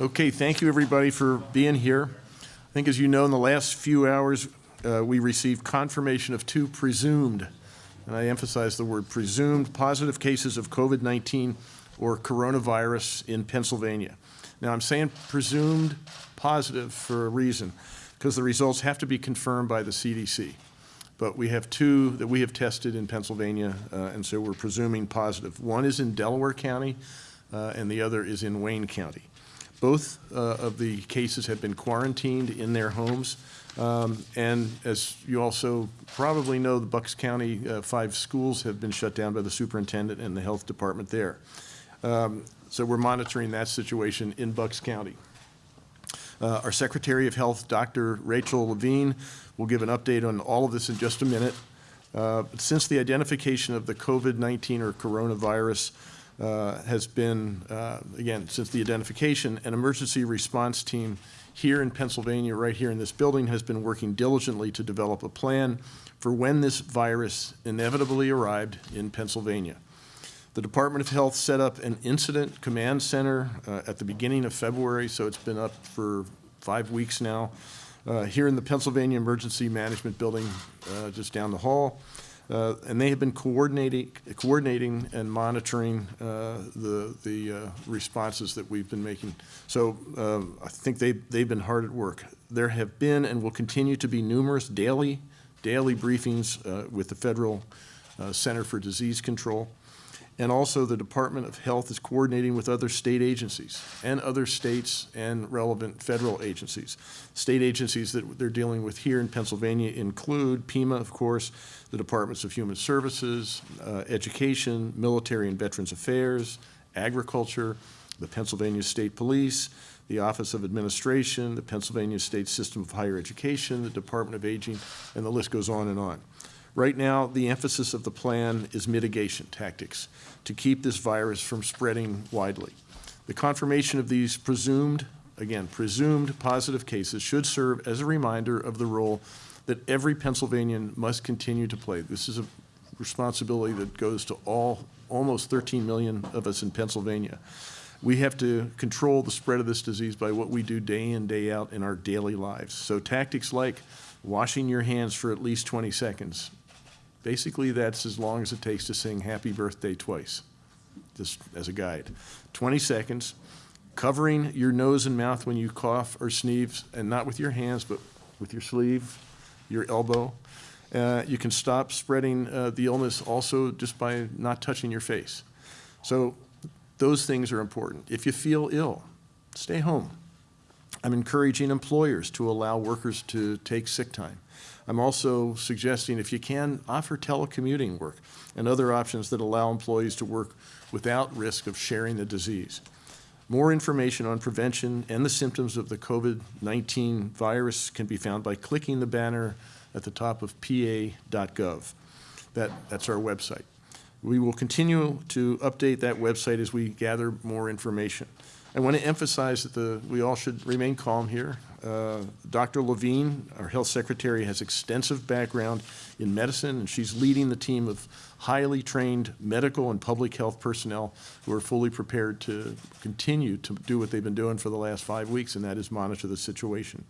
Okay, thank you, everybody, for being here. I think, as you know, in the last few hours, uh, we received confirmation of two presumed, and I emphasize the word presumed, positive cases of COVID-19 or coronavirus in Pennsylvania. Now, I'm saying presumed positive for a reason, because the results have to be confirmed by the CDC. But we have two that we have tested in Pennsylvania, uh, and so we're presuming positive. One is in Delaware County, uh, and the other is in Wayne County. Both uh, of the cases have been quarantined in their homes. Um, and as you also probably know, the Bucks County uh, five schools have been shut down by the superintendent and the health department there. Um, so we're monitoring that situation in Bucks County. Uh, our Secretary of Health, Dr. Rachel Levine, will give an update on all of this in just a minute. Uh, since the identification of the COVID-19 or coronavirus uh, has been, uh, again, since the identification, an emergency response team here in Pennsylvania, right here in this building, has been working diligently to develop a plan for when this virus inevitably arrived in Pennsylvania. The Department of Health set up an incident command center uh, at the beginning of February, so it's been up for five weeks now, uh, here in the Pennsylvania Emergency Management Building uh, just down the hall. Uh, and they have been coordinating, coordinating and monitoring uh, the, the uh, responses that we've been making. So um, I think they, they've been hard at work. There have been and will continue to be numerous daily, daily briefings uh, with the Federal uh, Center for Disease Control. And also the Department of Health is coordinating with other state agencies and other states and relevant federal agencies. State agencies that they're dealing with here in Pennsylvania include PEMA, of course, the Departments of Human Services, uh, Education, Military and Veterans Affairs, Agriculture, the Pennsylvania State Police, the Office of Administration, the Pennsylvania State System of Higher Education, the Department of Aging, and the list goes on and on. Right now, the emphasis of the plan is mitigation tactics to keep this virus from spreading widely. The confirmation of these presumed, again, presumed positive cases should serve as a reminder of the role that every Pennsylvanian must continue to play. This is a responsibility that goes to all, almost 13 million of us in Pennsylvania. We have to control the spread of this disease by what we do day in, day out in our daily lives. So tactics like washing your hands for at least 20 seconds, Basically, that's as long as it takes to sing happy birthday twice, just as a guide. 20 seconds, covering your nose and mouth when you cough or sneeze, and not with your hands, but with your sleeve, your elbow. Uh, you can stop spreading uh, the illness also just by not touching your face. So those things are important. If you feel ill, stay home. I'm encouraging employers to allow workers to take sick time. I'm also suggesting, if you can, offer telecommuting work and other options that allow employees to work without risk of sharing the disease. More information on prevention and the symptoms of the COVID-19 virus can be found by clicking the banner at the top of pa.gov. That, that's our website. We will continue to update that website as we gather more information. I want to emphasize that the, we all should remain calm here. Uh, Dr. Levine, our health secretary, has extensive background in medicine, and she's leading the team of highly trained medical and public health personnel who are fully prepared to continue to do what they've been doing for the last five weeks, and that is monitor the situation.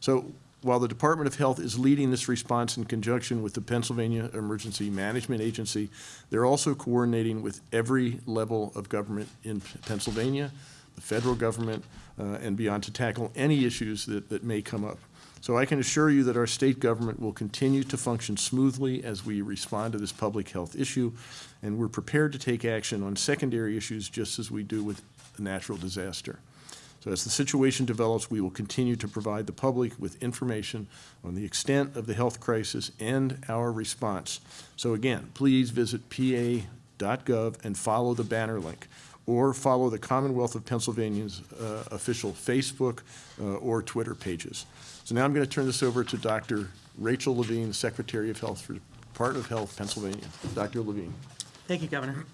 So while the Department of Health is leading this response in conjunction with the Pennsylvania Emergency Management Agency, they're also coordinating with every level of government in Pennsylvania, the federal government, uh, and beyond to tackle any issues that, that may come up. So I can assure you that our state government will continue to function smoothly as we respond to this public health issue, and we're prepared to take action on secondary issues just as we do with a natural disaster. So as the situation develops, we will continue to provide the public with information on the extent of the health crisis and our response. So again, please visit pa.gov and follow the banner link or follow the Commonwealth of Pennsylvania's uh, official Facebook uh, or Twitter pages. So now I'm going to turn this over to Dr. Rachel Levine, Secretary of Health for Department of Health, Pennsylvania. Dr. Levine. Thank you, Governor.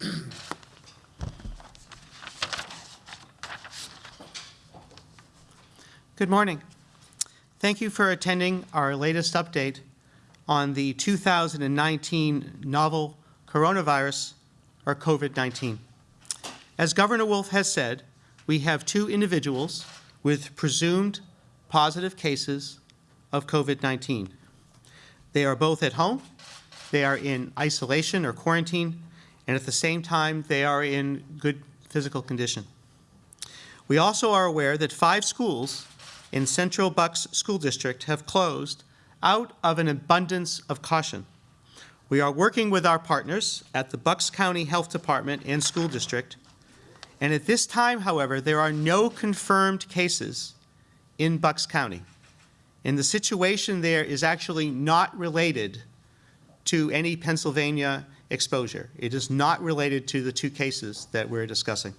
Good morning. Thank you for attending our latest update on the 2019 novel coronavirus, or COVID-19. As Governor Wolf has said, we have two individuals with presumed positive cases of COVID-19. They are both at home, they are in isolation or quarantine, and at the same time, they are in good physical condition. We also are aware that five schools in Central Bucks School District have closed out of an abundance of caution. We are working with our partners at the Bucks County Health Department and School District, and at this time, however, there are no confirmed cases in Bucks County. And the situation there is actually not related to any Pennsylvania exposure. It is not related to the two cases that we're discussing.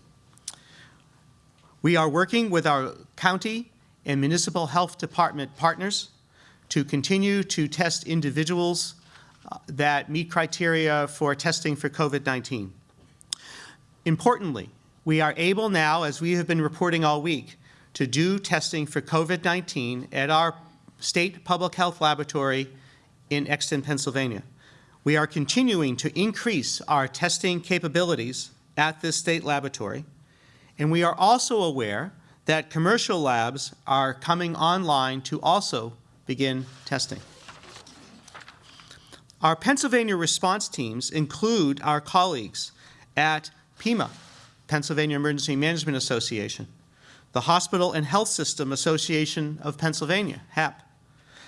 We are working with our county and municipal health department partners to continue to test individuals uh, that meet criteria for testing for COVID-19. Importantly, we are able now, as we have been reporting all week, to do testing for COVID-19 at our state public health laboratory in Exton, Pennsylvania. We are continuing to increase our testing capabilities at this state laboratory, and we are also aware that commercial labs are coming online to also begin testing. Our Pennsylvania response teams include our colleagues at PEMA, Pennsylvania Emergency Management Association, the Hospital and Health System Association of Pennsylvania, HAP,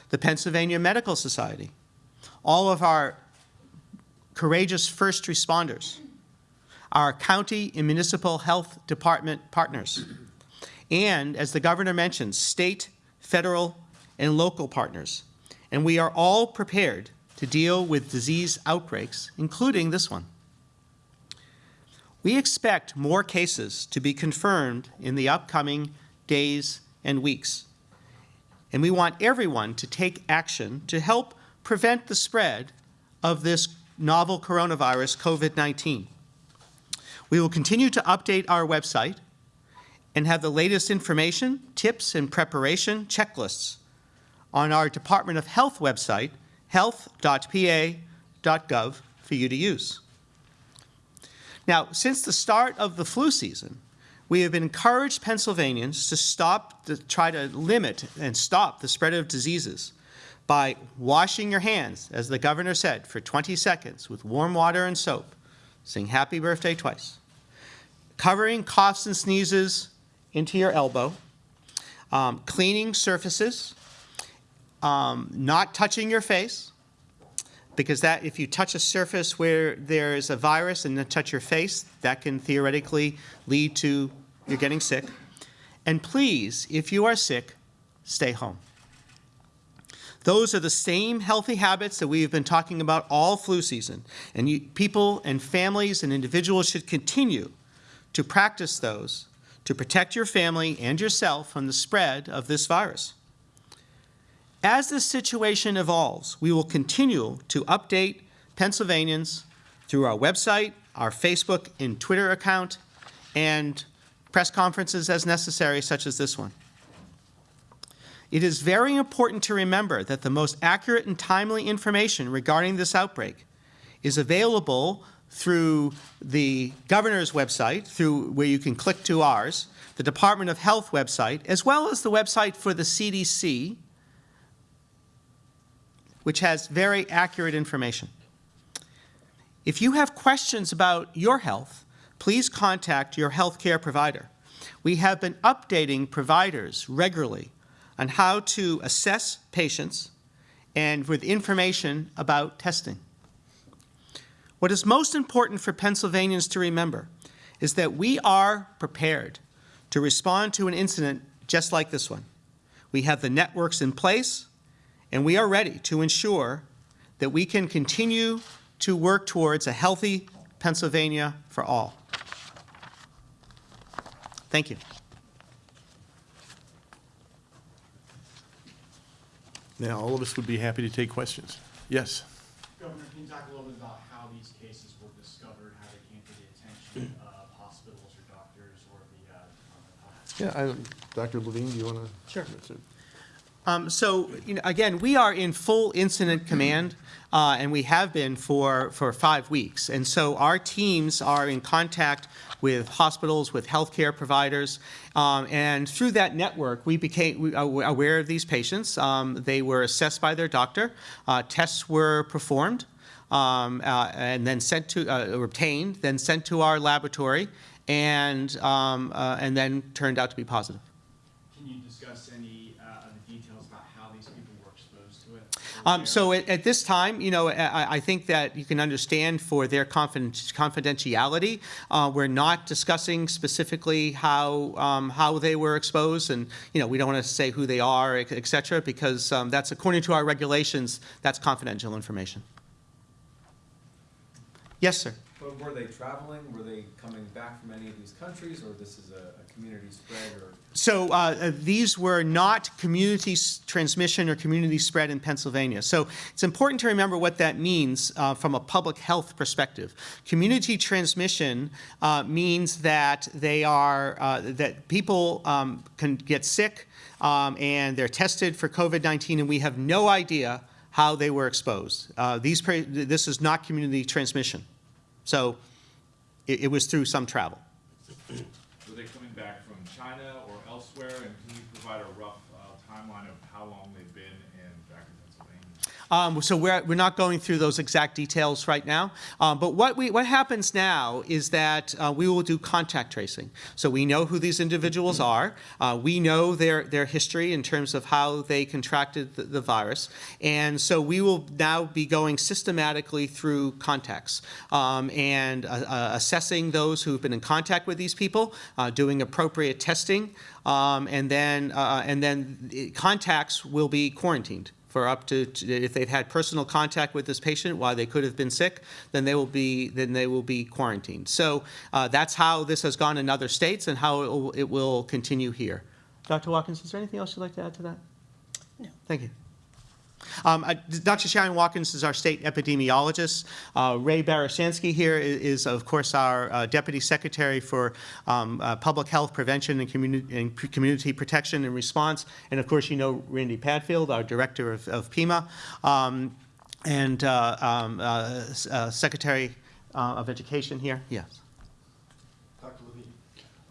the Pennsylvania Medical Society, all of our courageous first responders, our county and municipal health department partners, and, as the governor mentioned, state, federal, and local partners. And we are all prepared to deal with disease outbreaks, including this one. We expect more cases to be confirmed in the upcoming days and weeks. And we want everyone to take action to help prevent the spread of this novel coronavirus, COVID-19. We will continue to update our website and have the latest information, tips, and preparation checklists on our Department of Health website, health.pa.gov, for you to use. Now, since the start of the flu season, we have encouraged Pennsylvanians to stop, to try to limit and stop the spread of diseases by washing your hands, as the governor said, for 20 seconds with warm water and soap. Sing happy birthday twice. Covering coughs and sneezes into your elbow. Um, cleaning surfaces. Um, not touching your face. Because that, if you touch a surface where there is a virus and then touch your face, that can theoretically lead to you're getting sick. And please, if you are sick, stay home. Those are the same healthy habits that we have been talking about all flu season. And you, people and families and individuals should continue to practice those to protect your family and yourself from the spread of this virus. As this situation evolves, we will continue to update Pennsylvanians through our website, our Facebook and Twitter account, and press conferences as necessary, such as this one. It is very important to remember that the most accurate and timely information regarding this outbreak is available through the governor's website, through where you can click to ours, the Department of Health website, as well as the website for the CDC, which has very accurate information. If you have questions about your health, please contact your healthcare provider. We have been updating providers regularly on how to assess patients and with information about testing. What is most important for Pennsylvanians to remember is that we are prepared to respond to an incident just like this one. We have the networks in place, and we are ready to ensure that we can continue to work towards a healthy Pennsylvania for all. Thank you. Now, all of us would be happy to take questions. Yes? Governor, can you talk a little bit about how these cases were discovered, how they came to the attention of hospitals or doctors or the uh, Department of Health? Yeah, I, Dr. Levine, do you want to? Sure. Um, so, you know, again, we are in full incident command, uh, and we have been for, for five weeks. And so our teams are in contact with hospitals, with healthcare providers, um, and through that network, we became aware of these patients. Um, they were assessed by their doctor. Uh, tests were performed, um, uh, and then sent to uh, obtained, then sent to our laboratory, and um, uh, and then turned out to be positive. Can you discuss any uh, of the details about how these people were exposed to it? Um, so at, at this time, you know, I, I think that you can understand for their confiden- confidentiality, uh, we're not discussing specifically how, um, how they were exposed, and, you know, we don't want to say who they are, et cetera, because um, that's, according to our regulations, that's confidential information. Yes, sir. Were they traveling? Were they coming back from any of these countries, or this is a, a community spread, or? So uh, uh, these were not community transmission or community spread in Pennsylvania. So it's important to remember what that means uh, from a public health perspective. Community transmission uh, means that they are uh, that people um, can get sick um, and they're tested for COVID-19, and we have no idea how they were exposed. Uh, these this is not community transmission. So it, it was through some travel. Were they coming back from China or elsewhere? And can you provide a rough uh, timeline of how long they've been in, back in Pennsylvania? Um, so we're, we're not going through those exact details right now. Um, but what, we, what happens now is that uh, we will do contact tracing. So we know who these individuals are. Uh, we know their, their history in terms of how they contracted the, the virus. And so we will now be going systematically through contacts um, and uh, uh, assessing those who've been in contact with these people, uh, doing appropriate testing, um, and then, uh, and then contacts will be quarantined for up to, if they've had personal contact with this patient while they could have been sick, then they will be, then they will be quarantined. So uh, that's how this has gone in other states and how it will, it will continue here. Dr. Watkins, is there anything else you'd like to add to that? No. Thank you. Um, uh, Dr. Sharon Watkins is our state epidemiologist. Uh, Ray Barishansky here is, is, of course, our uh, deputy secretary for um, uh, public health prevention and, communi- and community protection and response. And of course, you know Randy Padfield, our director of, of PEMA, um, and uh, um, uh, uh, secretary uh, of education here. Yes. Dr. Levine,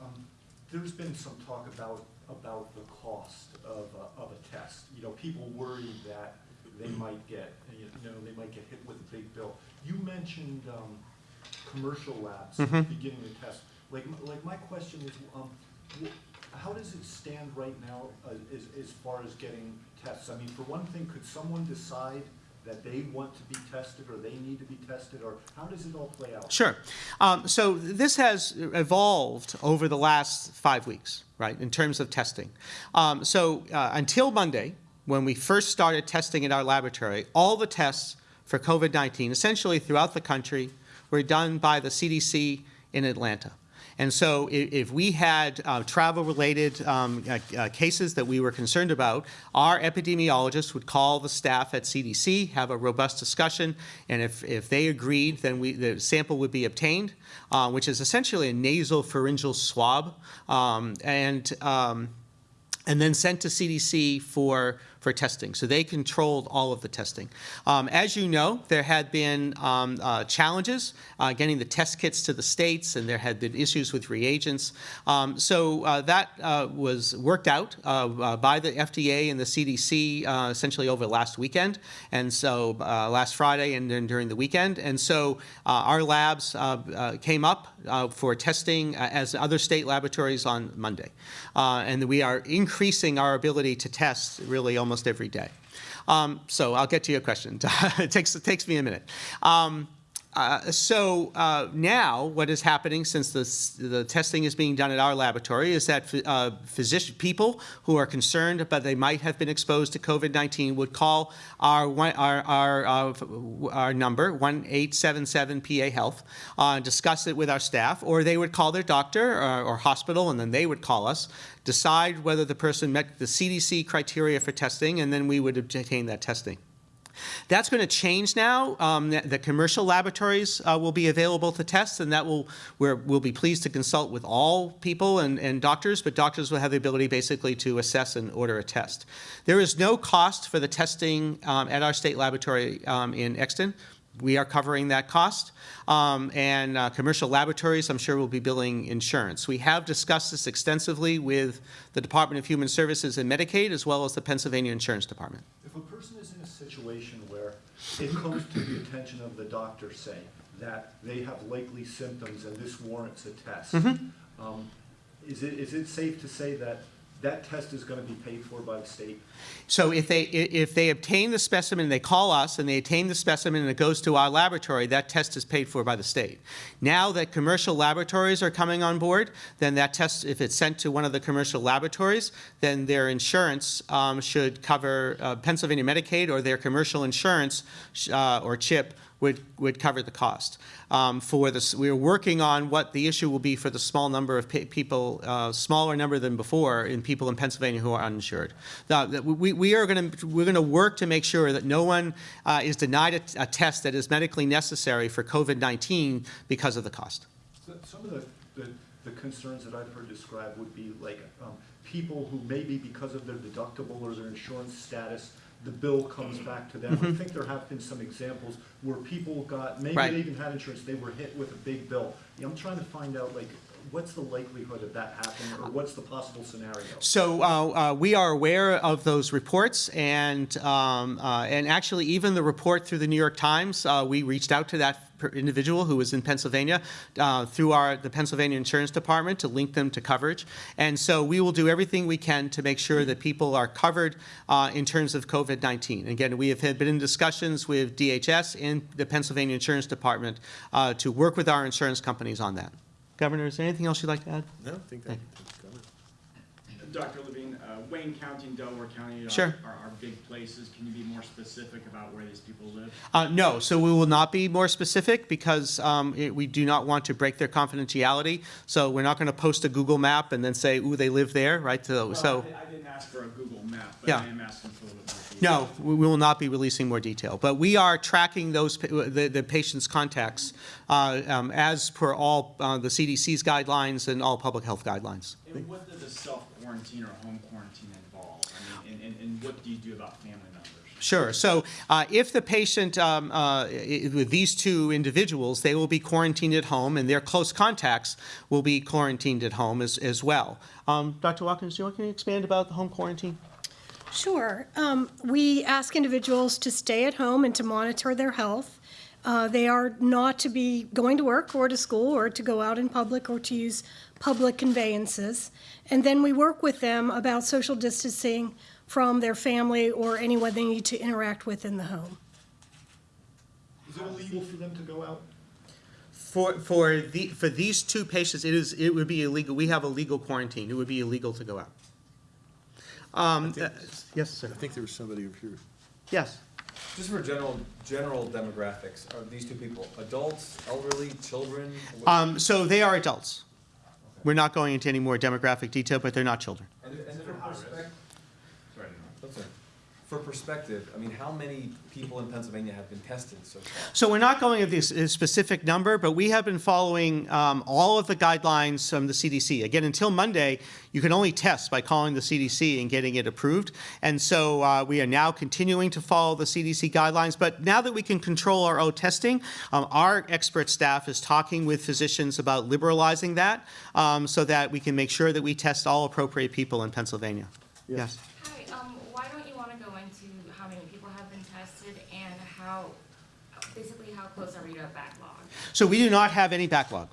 um, there's been some talk about, about the cost of, a- of a test. You know, people worry that they might get, you know, they might get hit with a big bill. You mentioned um, commercial labs beginning to test. Like, like my question is, um, how does it stand right now uh, as, as far as getting tests? I mean, for one thing, could someone decide that they want to be tested or they need to be tested, or how does it all play out? Sure. Um, so this has evolved over the last five weeks, right, in terms of testing. Um, so uh, until Monday, when we first started testing in our laboratory, all the tests for COVID 19, essentially throughout the country, were done by the CDC in Atlanta. And so i- if we had uh, travel-related um, uh, uh, cases that we were concerned about, our epidemiologists would call the staff at CDC, have a robust discussion, and if, if they agreed, then we, the sample would be obtained, uh, which is essentially a nasal pharyngeal swab, um, and um, and then sent to CDC for, for testing. So they controlled all of the testing. Um, as you know, there had been um, uh, challenges uh, getting the test kits to the states, and there had been issues with reagents. Um, so uh, that uh, was worked out uh, uh, by the FDA and the CDC essentially over last weekend, and so last Friday and then during the weekend. And so our labs came up for testing as other state laboratories on Monday. And we are increasing our ability to test really almost every day. Um, so I'll get to your question. it, takes, it takes me a minute. Um, uh, so uh, now, what is happening since the, the testing is being done at our laboratory is that uh, physician people who are concerned but they might have been exposed to COVID-19 would call our our our, uh, our number one eight seven seven PA Health, uh, discuss it with our staff, or they would call their doctor or, or hospital, and then they would call us, decide whether the person met the CDC criteria for testing, and then we would obtain that testing. That's going to change now. Um, the, the commercial laboratories uh, will be available to test, and that will we're, we'll be pleased to consult with all people and, and doctors, but doctors will have the ability basically to assess and order a test. There is no cost for the testing um, at our state laboratory um, in Exton. We are covering that cost. Um, and uh, commercial laboratories, I'm sure, will be billing insurance. We have discussed this extensively with the Department of Human Services and Medicaid, as well as the Pennsylvania Insurance Department. If a person situation where it comes to the attention of the doctor, say, that they have likely symptoms and this warrants a test, um, is it, is it safe to say that that test is gonna be paid for by the state? So if they, if they obtain the specimen, they call us and they obtain the specimen and it goes to our laboratory, that test is paid for by the state. Now that commercial laboratories are coming on board, then that test, if it's sent to one of the commercial laboratories, then their insurance um, should cover, uh, Pennsylvania Medicaid or their commercial insurance uh, or CHIP would, would cover the cost. Um, For this, we're working on what the issue will be for the small number of people, uh, smaller number than before, in people in Pennsylvania who are uninsured. Now, that we, we are going to, we're going to work to make sure that no one uh, is denied a, a test that is medically necessary for COVID-19 because of the cost. So- Some of the, the, the concerns that I've heard described would be like, um, people who maybe because of their deductible or their insurance status, the bill comes mm-hmm. back to them. I mm-hmm. think there have been some examples where people got, maybe Right. they even had insurance, they were hit with a big bill. I'm trying to find out, like, what's the likelihood of that happening, or what's the possible scenario? So uh, uh, we are aware of those reports, and um, uh, and actually even the report through the New York Times, uh, we reached out to that individual who was in Pennsylvania uh, through our the Pennsylvania Insurance Department to link them to coverage, and so we will do everything we can to make sure that people are covered uh, in terms of COVID-19. Again, we have been in discussions with DHS and the Pennsylvania Insurance Department uh, to work with our insurance companies on that. Governor, is there anything else you'd like to add? No, I think that, Dr. Levine, uh, Wayne County and Delaware County are, Sure. are, are big places. Can you be more specific about where these people live? Uh, no, so we will not be more specific because um, it- we do not want to break their confidentiality. So we're not going to post a Google map and then say, ooh, they live there, right? So, Well, so I, I didn't ask for a Google map, but Yeah. I am asking for a little bit no, we will not be releasing more detail. But we are tracking those, the, the patient's contacts uh, um, as per all uh, the CDC's guidelines and all public health guidelines. And what does a self-quarantine or home quarantine involve? I mean, and, and, and what do you do about family members? Sure. So uh, if the patient, um, uh, with these two individuals, they will be quarantined at home, and their close contacts will be quarantined at home as, as well. Um, Dr. Watkins, do you want to expand about the home quarantine? Sure. Um, We ask individuals to stay at home and to monitor their health. Uh, They are not to be going to work or to school or to go out in public or to use public conveyances. And then we work with them about social distancing from their family or anyone they need to interact with in the home. Is it illegal for them to go out? For, for the, for these two patients, it is, it would be illegal, we have a legal quarantine, it would be illegal to go out. Um, uh, Yes, sir. I think there was somebody over here. Yes. Just for general, general demographics, are these two people adults, elderly, children? Um, So they are adults. We're not going into any more demographic detail, but they're not children. And, and for perspective, Sorry to interrupt. that's it. For perspective, I mean, how many people in Pennsylvania have been tested so far? So we're not going with this a specific number, but we have been following um, all of the guidelines from the CDC. Again, until Monday, you can only test by calling the CDC and getting it approved. And so uh, we are now continuing to follow the CDC guidelines. But now that we can control our own testing, um, our expert staff is talking with physicians about liberalizing that um, so that we can make sure that we test all appropriate people in Pennsylvania. Yes. Hi, um, why don't you wanna go into how many people have been tested and how, basically how close are we to a backlog? So we do not have any backlog.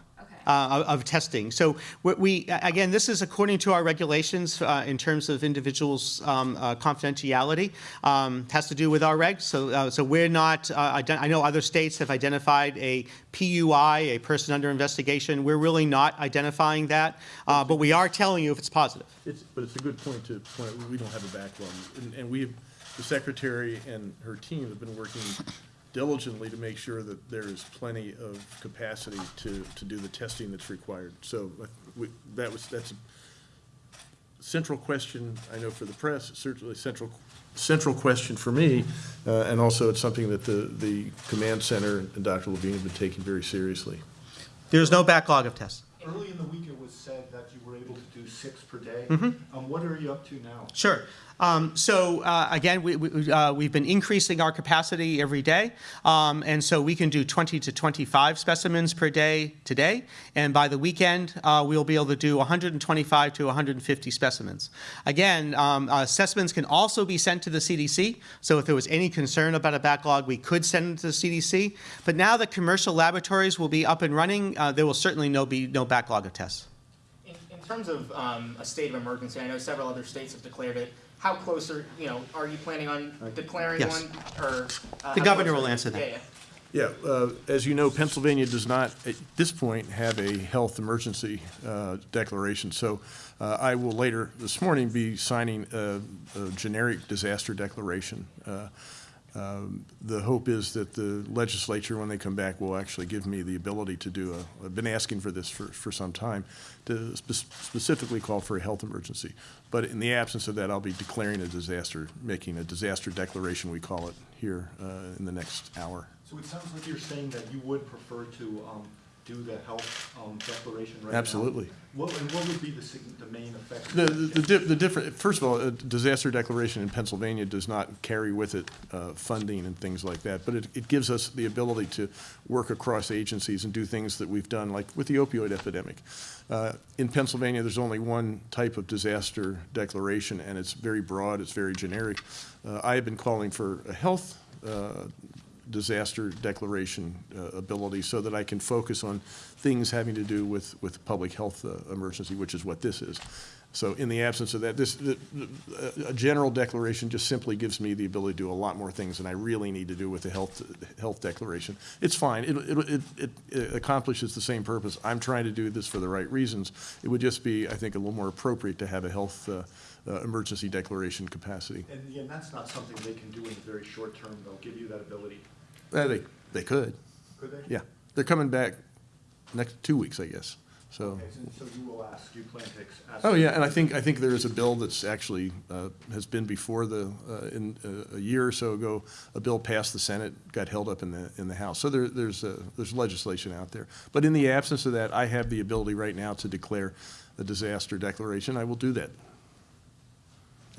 Uh, of, of testing. So we- we, again, this is according to our regulations uh, in terms of individuals' um, uh, confidentiality. Um, Has to do with our regs. So, uh, so we're not, uh, I know other states have identified a PUI, a person under investigation. We're really not identifying that, uh, but we are telling you if it's positive. It's, but it's a good point to point, out we don't have a backlog. And, and we, the secretary and her team have been working diligently to make sure that there is plenty of capacity to, to do the testing that's required. So uh, we, that was, that's a central question, I know for the press, certainly a central central question for me, uh, and also it's something that the, the command center and Dr. Levine have been taking very seriously. There's no backlog of tests. Early in the week, it was said that you were able to do six per day. Mm-hmm. Um, what are you up to now? Sure. Um, so uh, again, we, we, uh, we've been increasing our capacity every day, um, and so we can do 20 to 25 specimens per day today, and by the weekend uh, we'll be able to do 125 to 150 specimens. Again, um, uh, specimens can also be sent to the CDC. So if there was any concern about a backlog, we could send it to the CDC. But now that commercial laboratories will be up and running, uh, there will certainly no be no backlog of tests. In, in terms of um, a state of emergency, I know several other states have declared it. How close are, you know, are you planning on declaring Yes. one, or? uh, The how governor close will are answer that. Yeah, yeah. Yeah, uh, as you know, Pennsylvania does not, at this point, have a health emergency uh, declaration. So uh, I will later this morning be signing a a generic disaster declaration. Uh, um, The hope is that the legislature, when they come back, will actually give me the ability to do a, I've been asking for this for, for some time, to spe- specifically call for a health emergency. But in the absence of that, I'll be declaring a disaster, making a disaster declaration, we call it, here uh, in the next hour. So it sounds like you're saying that you would prefer to, um, do the health, um, declaration right now. Absolutely. What, and what would be the, sig- the main effect? The, the, di- the different, first of all, a disaster declaration in Pennsylvania does not carry with it uh, funding and things like that, but it, it gives us the ability to work across agencies and do things that we've done, like with the opioid epidemic. Uh, In Pennsylvania, there's only one type of disaster declaration, and it's very broad, it's very generic. Uh, I have been calling for a health uh, disaster declaration uh, ability so that I can focus on things having to do with, with public health uh, emergency, which is what this is. So in the absence of that, this, the- a general declaration just simply gives me the ability to do a lot more things than I really need to do with the health, health declaration. It's fine, it, it, it- it accomplishes the same purpose. I'm trying to do this for the right reasons. It would just be, I think, a little more appropriate to have a health uh, uh, emergency declaration capacity. And, again, that's not something they can do in the very short term, they'll give you that ability. Uh, They, they could, Could they? yeah. They're coming back next, two weeks, I guess, so. Okay, so so you will ask, you plan to ask? Oh, yeah, and I think, I think there is a bill that's actually, uh, has been before the, uh, in, uh, a year or so ago, a bill passed the Senate, got held up in the, in the House. So there, there's, a, there's legislation out there. But in the absence of that, I have the ability right now to declare a disaster declaration. I will do that.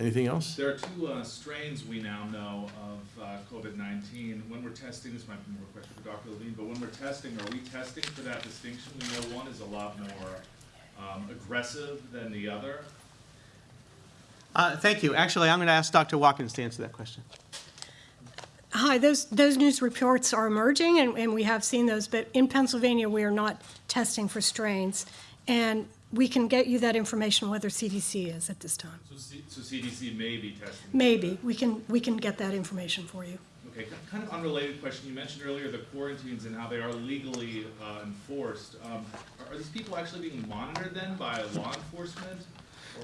Anything else? There are two uh, strains we now know of uh, COVID-19. When we're testing, this might be more a question for Dr. Levine, but when we're testing, are we testing for that distinction? We know one is a lot more um, aggressive than the other. Uh, thank you. Actually, I'm going to ask Dr. Watkins to answer that question. Hi, those, those news reports are emerging, and, and we have seen those, but in Pennsylvania, we are not testing for strains. And we can get you that information whether CDC is at this time. So C- so CDC may be testing. Maybe, we can, we can get that information for you. Okay, kind of unrelated question. You mentioned earlier the quarantines and how they are legally uh, enforced. Um, Are are these people actually being monitored then by law enforcement?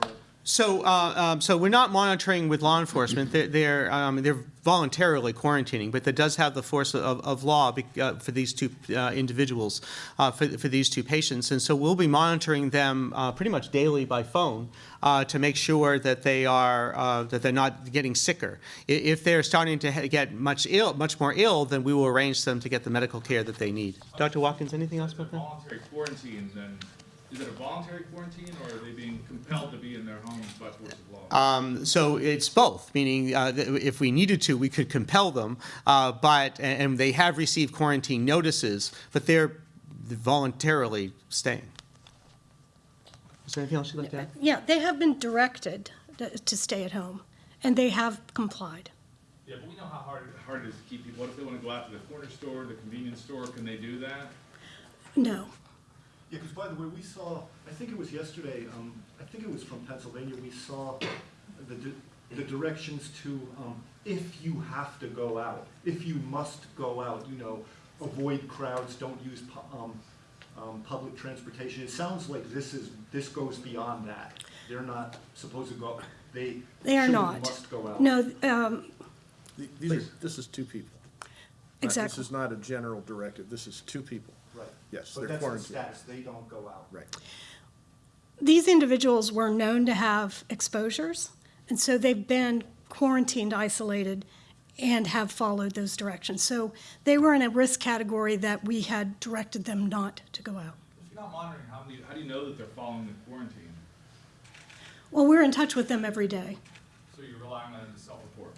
Or So, uh, um, so we're not monitoring with law enforcement. They're, they're, um, they're voluntarily quarantining, but that does have the force of, of law bec- uh, for these two uh, individuals, uh, for, for these two patients. And so we'll be monitoring them uh, pretty much daily by phone uh, to make sure that they are that they're not getting sicker. If they're starting to get much ill, much more ill, then we will arrange them to get the medical care that they need. Dr. Watkins, anything else about that? voluntary quarantine, then, is it a voluntary quarantine or are they being compelled to be in their homes by force of law? Um, so it's both, meaning uh, if we needed to, we could compel them, uh, but, and and they have received quarantine notices, but they're voluntarily staying. Is there anything else you'd like to add? Yeah, they have been directed to- to stay at home, and they have complied. Yeah, but we know how hard, hard it is to keep people, what if they wanna go out to the corner store, the convenience store, can they do that? No. Yeah, because by the way, we saw, I think it was yesterday, um, I think it was from Pennsylvania, we saw the, di- the directions to, um, if you have to go out, if you must go out, you know, avoid crowds, don't use, pu- um, um, public transportation. It sounds like this is, this goes beyond that. They're not supposed to go, they They are not. must go out. No, um, These are, this is two people. Exactly. This is not a general directive, this is two people. Right. Yes, But they're that's the quarantined. status, they don't go out. Right. these individuals were known to have exposures, and so they've been quarantined, isolated, and have followed those directions. So they were in a risk category that we had directed them not to go out. If you're not monitoring, how do you, how do you know that they're following the quarantine? Well, we're in touch with them every day. So you're relying on them to self-report?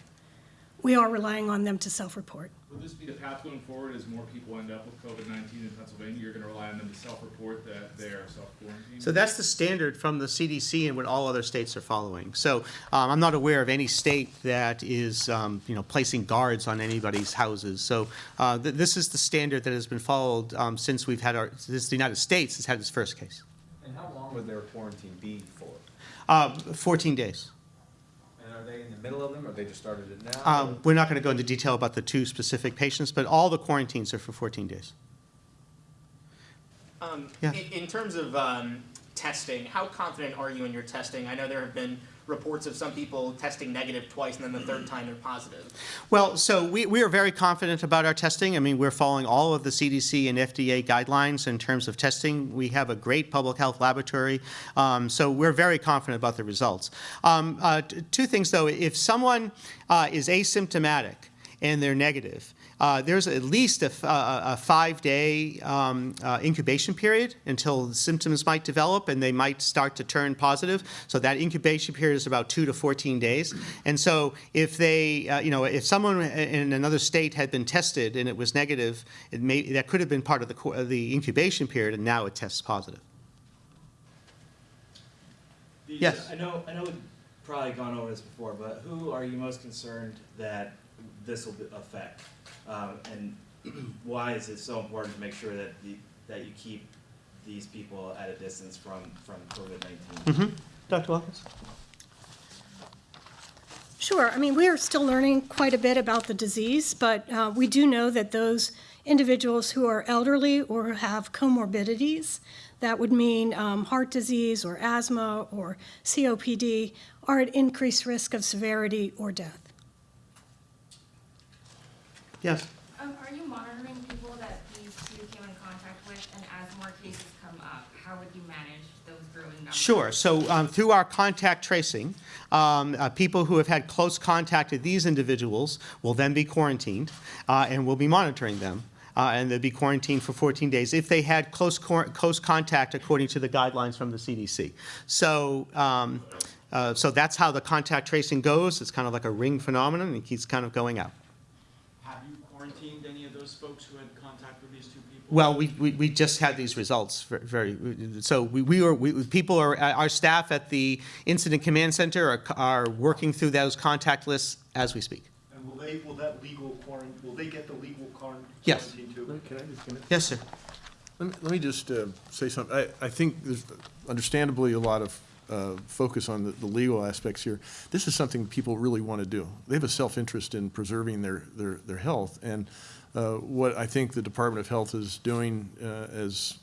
We are relying on them to self-report. Would this be the path going forward as more people end up with COVID-19 in Pennsylvania? You're gonna rely on them to self-report that they're self-quarantined? So that's the standard from the CDC and what all other states are following. So um, I'm not aware of any state that is, um, you know, placing guards on anybody's houses. So uh, th- this is the standard that has been followed um, since we've had our, since the United States has had its first case. And how long would their quarantine be for? Uh, 14 days. And are they in the middle of them, or they just started it now? Um, We're not going to go into detail about the two specific patients, but all the quarantines are for 14 days. Um, Yeah. in, in terms of um, testing, how confident are you in your testing? I know there have been reports of some people testing negative twice and then the third time they're positive. Well, so we, we are very confident about our testing. I mean, we're following all of the CDC and FDA guidelines in terms of testing. We have a great public health laboratory, um, so we're very confident about the results. Um, uh, two things, though. If someone uh, is asymptomatic and they're negative, uh, there's at least a five-day um, uh, incubation period until the symptoms might develop and they might start to turn positive. So that incubation period is about two to 14 days. And so if they, uh, you know, if someone in another state had been tested and it was negative, it may, that could have been part of the, co- the incubation period and now it tests positive. These- Yes. I know, I know we've probably gone over this before, but who are you most concerned that this will affect? Um, and why is it so important to make sure that the, that you keep these people at a distance from, from COVID-19? Dr. Watkins? Sure. I mean, we are still learning quite a bit about the disease, but uh, we do know that those individuals who are elderly or have comorbidities, that would mean um, heart disease or asthma or COPD, are at increased risk of severity or death. Yes. Um, are you monitoring people that these two came in contact with, and as more cases come up, how would you manage those growing numbers? Sure. So um, through our contact tracing, um, uh, people who have had close contact with these individuals will then be quarantined, uh, and we'll be monitoring them. Uh, and they'll be quarantined for 14 days if they had close, cor- close contact according to the guidelines from the CDC. So, um, uh, so that's how the contact tracing goes. It's kind of like a ring phenomenon, and it keeps kind of going out. Have you quarantined any of those folks who had contact with these two people? Well, we, we, we just had these results ver- very, so we, we were, we, people are, our staff at the Incident Command Center are, are working through those contact lists as we speak. And will they, will that legal quarantine, will they get the legal quaran- Yes. too? Can I just finish? Yes, sir. Let me, let me just uh, say something. I, I think there's understandably a lot of uh, focus on the, the legal aspects here. This is something people really want to do. They have a self-interest in preserving their, their, their health. And uh, what I think the Department of Health is doing, uh, as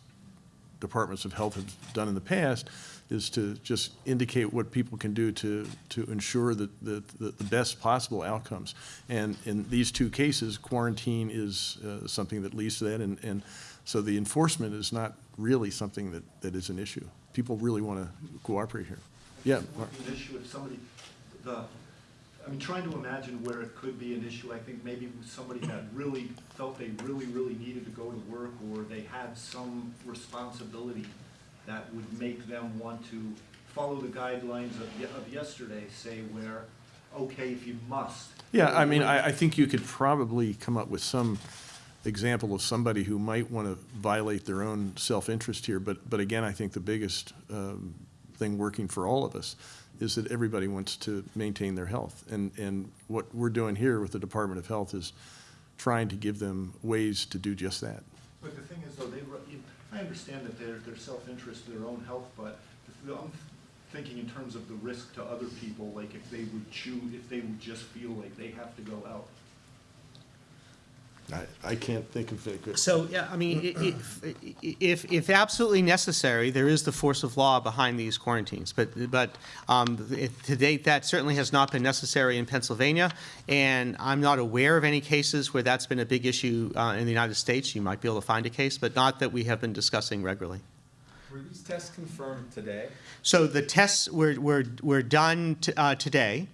departments of health have done in the past, is to just indicate what people can do to, to ensure that, the best possible outcomes. And in these two cases, quarantine is uh, something that leads to that, and, and so the enforcement is not really something that, that is an issue. People really want to cooperate here. Yeah, an issue if somebody, the, I mean, trying to imagine where it could be an issue, I think maybe somebody that really felt they really, really needed to go to work, or they had some responsibility that would make them want to follow the guidelines of, of yesterday, say where, okay, if you must. Yeah, I mean, I, I think you could probably come up with some example of somebody who might want to violate their own self-interest here, but, but again, I think the biggest um, thing working for all of us is that everybody wants to maintain their health. And, and what we're doing here with the Department of Health is trying to give them ways to do just that. But the thing is, though, they, I understand that their, their self-interest, their own health, but I'm thinking in terms of the risk to other people, like if they would choose, if they would just feel like they have to go out. I, I can't think of it. good- So, yeah, I mean, i- if, if, if absolutely necessary, there is the force of law behind these quarantines. But, but um, it- to date, that certainly has not been necessary in Pennsylvania, and I'm not aware of any cases where that's been a big issue uh, in the United States. You might be able to find a case, but not that we have been discussing regularly. Were these tests confirmed today? So the tests were, were, were done t- uh, today,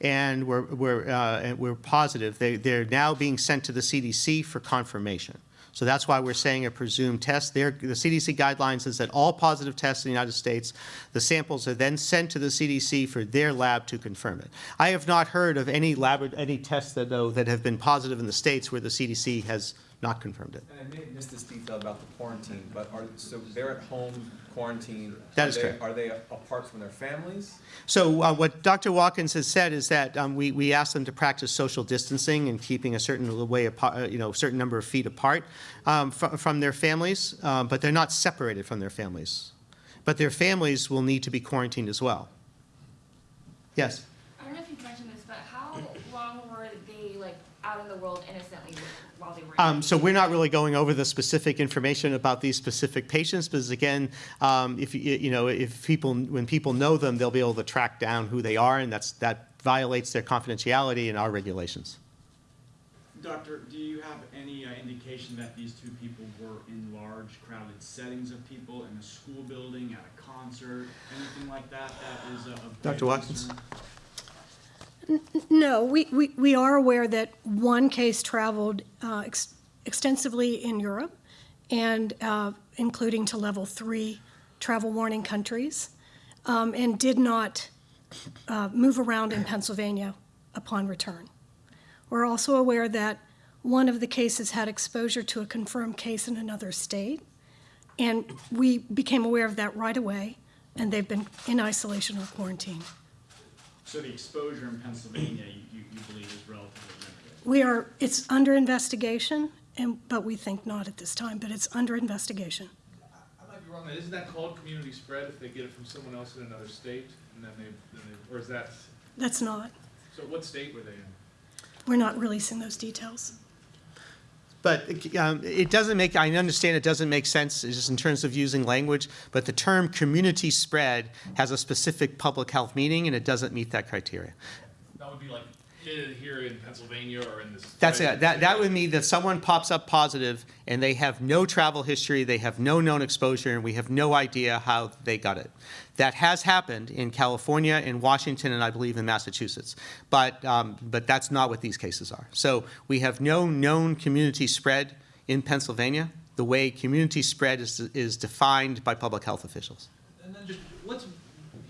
and were, were, uh, and were positive, they, they're now being sent to the CDC for confirmation. So that's why we're saying a presumed test. There, the CDC guidelines is that all positive tests in the United States, the samples are then sent to the CDC for their lab to confirm it. I have not heard of any lab, any tests that, though, that have been positive in the States where the CDC has not confirmed it. And I may have missed this detail about the quarantine, but are, so they're at home quarantined? That Are is they- correct. Are they apart from their families? So uh, what Dr. Watkins has said is that um, we, we ask them to practice social distancing and keeping a certain way, apart, uh, you know, certain number of feet apart um, from, from their families, um, but they're not separated from their families. But their families will need to be quarantined as well. Yes? I don't know if you mentioned this, but how long were they like out in the world innocently while they were? in Um, so we're not really going over the specific information about these specific patients, because again, um, if, you you know, if people, when people know them, they'll be able to track down who they are, and that's, that violates their confidentiality and our regulations. Doctor, do you have any uh, indication that these two people were in large crowded settings of people, in a school building, at a concert, anything like that, that is a- of Dr. grave Watkins? concern? No, we, we, we are aware that one case traveled uh, ex- extensively in Europe and uh, including to level three travel warning countries um, and did not uh, move around in Pennsylvania upon return. We're also aware that one of the cases had exposure to a confirmed case in another state. And we became aware of that right away, and they've been in isolation or quarantine. So the exposure in Pennsylvania, you, you you believe is relatively limited? We are, it's under investigation, and, but we think not at this time, but it's under investigation. I might be wrong, isn't that called community spread if they get it from someone else in another state? And then they, then they, or is that, That's not, so what state were they in? we're not releasing those details. But um, it doesn't make, I understand it doesn't make sense just in terms of using language, but the term community spread has a specific public health meaning, and it doesn't meet that criteria. That would be like here in Pennsylvania or in this. That's right? it. That, that would mean that someone pops up positive and they have no travel history, they have no known exposure, and we have no idea how they got it. That has happened in California, in Washington, and I believe in Massachusetts. But, um, but that's not what these cases are. So we have no known community spread in Pennsylvania, the way community spread is, is defined by public health officials. And then just, let's,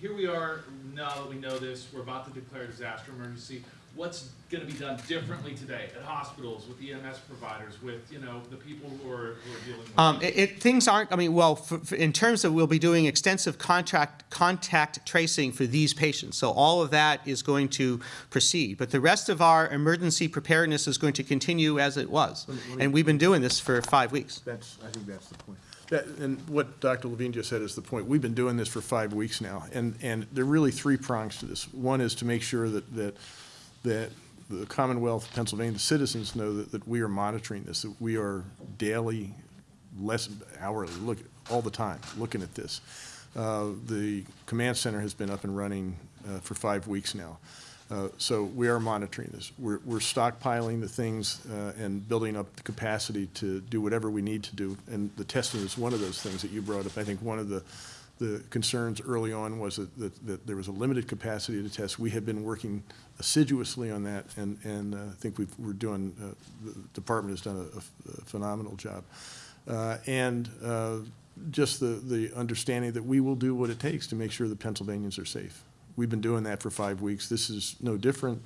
here we are, now that we know this, we're about to declare a disaster emergency. What's gonna be done differently today at hospitals, with EMS providers, with, you know, the people who are, who are dealing with? Um, it, it, things aren't, I mean, well, for, for, in terms of, we'll be doing extensive contract, contact tracing for these patients. So all of that is going to proceed. But the rest of our emergency preparedness is going to continue as it was. And we've been doing this for five weeks. That's, I think that's the point. That, and what Dr. Levine just said is the point. We've been doing this for five weeks now, and, and there are really three prongs to this. One is to make sure that, that, that the Commonwealth of Pennsylvania citizens know that, that we are monitoring this, that we are daily, less hourly, look, all the time, looking at this. Uh, The command center has been up and running uh, for five weeks now. Uh, So we are monitoring this. We're, we're stockpiling the things uh, and building up the capacity to do whatever we need to do. And the testing is one of those things that you brought up. I think one of the, the concerns early on was that, that, that there was a limited capacity to test. We have been working assiduously on that, and, and uh, I think we've, we're doing, uh, the department has done a- a phenomenal job. Uh, And uh, just the, the understanding that we will do what it takes to make sure the Pennsylvanians are safe. We've been doing that for five weeks. This is no different.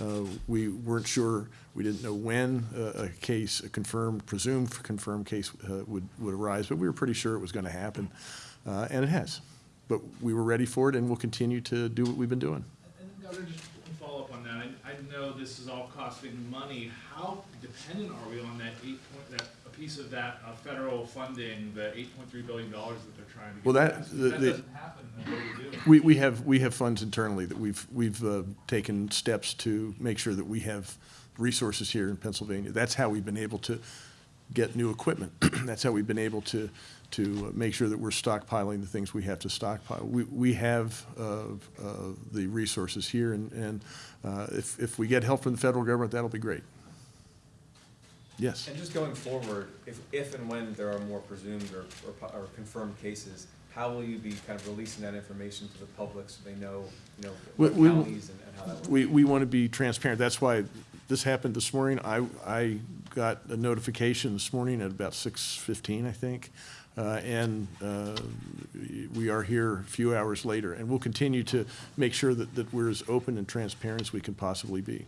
Uh, We weren't sure, we didn't know when uh, a case, a confirmed, presumed confirmed case uh, would, would arise, but we were pretty sure it was going to happen, Uh, and it has. But we were ready for it, and we'll continue to do what we've been doing. And Governor, just follow-up on that. I, I know this is all costing money. How dependent are we on that eight point, that, a piece of that uh, federal funding, the eight point three billion dollars that they're trying to get? Well, that- the- that the- doesn't happen, what we do? We, we have, we have funds internally that we've, we've uh, taken steps to make sure that we have resources here in Pennsylvania. That's how we've been able to get new equipment. That's how we've been able to, to make sure that we're stockpiling the things we have to stockpile. We, we have uh, uh, the resources here, and, and uh, if, if we get help from the federal government, that'll be great. Yes. And just going forward, if, if and when there are more presumed or, or or confirmed cases, how will you be kind of releasing that information to the public so they know, you know, We- counties and and how that works? We, we want to be transparent. That's why this happened this morning. I, I got a notification this morning at about six fifteen, I think. Uh, and, uh, we are here a few hours later, and we'll continue to make sure that, that we're as open and transparent as we can possibly be.